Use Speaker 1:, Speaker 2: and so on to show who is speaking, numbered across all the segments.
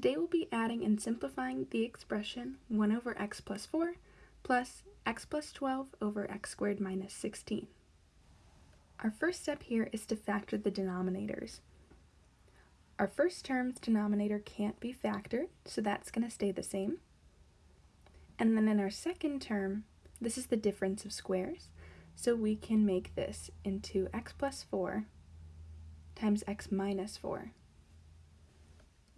Speaker 1: Today we'll be adding and simplifying the expression 1 over x plus 4 plus x plus 12 over x squared minus 16. Our first step here is to factor the denominators. Our first term's denominator can't be factored, so that's going to stay the same. And then in our second term, this is the difference of squares, so we can make this into x plus 4 times x minus 4.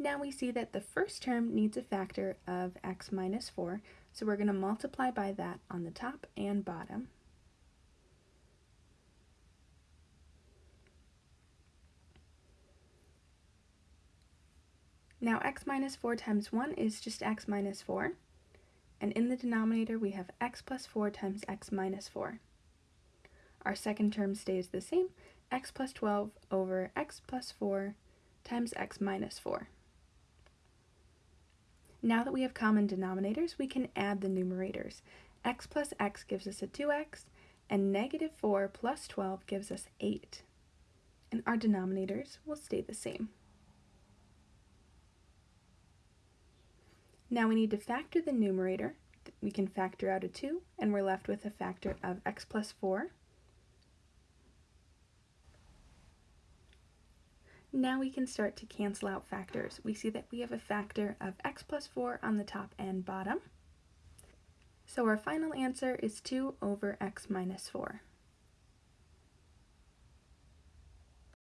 Speaker 1: Now we see that the first term needs a factor of x minus 4, so we're going to multiply by that on the top and bottom. Now x minus 4 times 1 is just x minus 4, and in the denominator we have x plus 4 times x minus 4. Our second term stays the same, x plus 12 over x plus 4 times x minus 4. Now that we have common denominators, we can add the numerators. x plus x gives us a 2x, and negative 4 plus 12 gives us 8. And our denominators will stay the same. Now we need to factor the numerator. We can factor out a 2, and we're left with a factor of x plus 4 Now we can start to cancel out factors. We see that we have a factor of x plus 4 on the top and bottom. So our final answer is 2 over x minus 4.